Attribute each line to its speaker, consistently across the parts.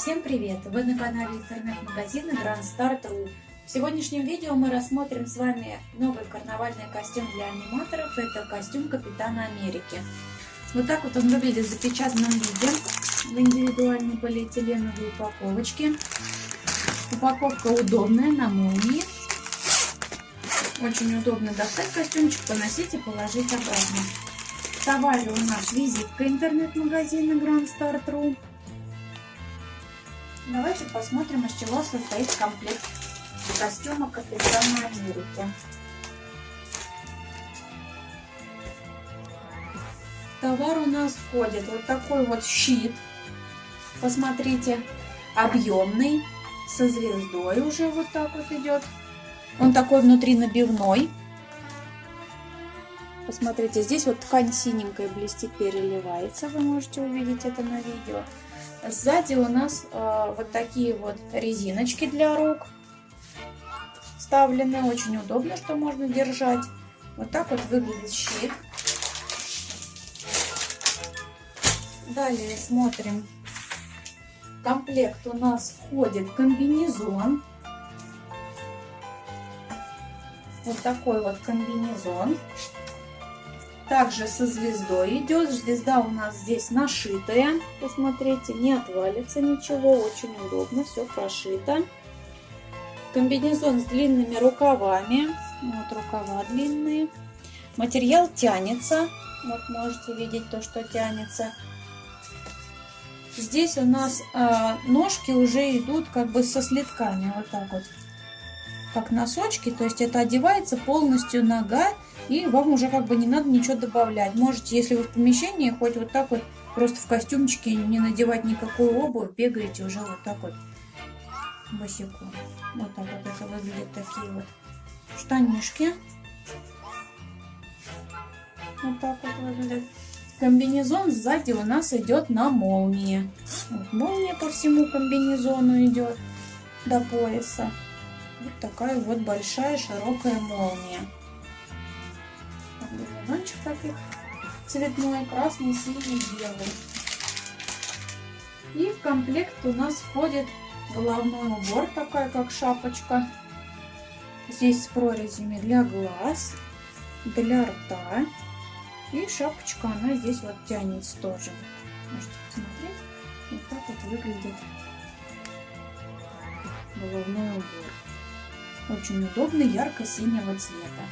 Speaker 1: Всем привет! Вы на канале интернет-магазина Grand Start.ru В сегодняшнем видео мы рассмотрим с вами новый карнавальный костюм для аниматоров. Это костюм Капитана Америки. Вот так вот он выглядит в запечатанном виде в индивидуальной полиэтиленовой упаковочке. Упаковка удобная, на молнии. Очень удобно достать костюмчик, поносить и положить обратно. В товаре у нас визитка интернет-магазина Grand Start.ru Давайте посмотрим, из чего состоит комплект костюма Капитана Америки. товар у нас входит вот такой вот щит. Посмотрите, объемный, со звездой уже вот так вот идет. Он такой внутри набивной. Посмотрите, здесь вот ткань синенькая блестит, переливается. Вы можете увидеть это на видео. Сзади у нас э, вот такие вот резиночки для рук вставлены. Очень удобно, что можно держать. Вот так вот выглядит щит. Далее смотрим. В комплект у нас входит комбинезон. Вот такой вот комбинезон. Также со звездой идет. Звезда у нас здесь нашитая. Посмотрите, не отвалится ничего. Очень удобно, все прошито. Комбинезон с длинными рукавами. Вот рукава длинные. Материал тянется. Вот можете видеть то, что тянется. Здесь у нас э, ножки уже идут как бы со слитками. Вот так вот. Как носочки. То есть это одевается полностью нога и вам уже как бы не надо ничего добавлять. Можете, если вы в помещении, хоть вот так вот просто в костюмчике не надевать никакую обувь, бегаете уже вот так вот босиком. Вот так вот это выглядит такие вот штанишки. Вот так вот выглядит. Комбинезон сзади у нас идет на молнии. Вот молния по всему комбинезону идет до пояса. Вот такая вот большая широкая молния комбинезончик таких цветной, красный, синий, белый. И в комплект у нас входит головной убор, такая как шапочка. Здесь с прорезями для глаз, для рта. И шапочка, она здесь вот тянется тоже. Можете посмотреть. Вот так вот выглядит головной убор. Очень удобный, ярко-синего цвета.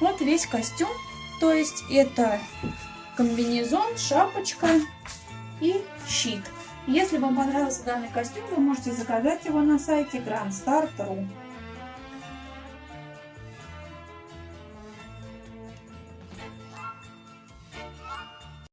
Speaker 1: Вот весь костюм. То есть это комбинезон, шапочка и щит. Если вам понравился данный костюм, вы можете заказать его на сайте grandstar.ru.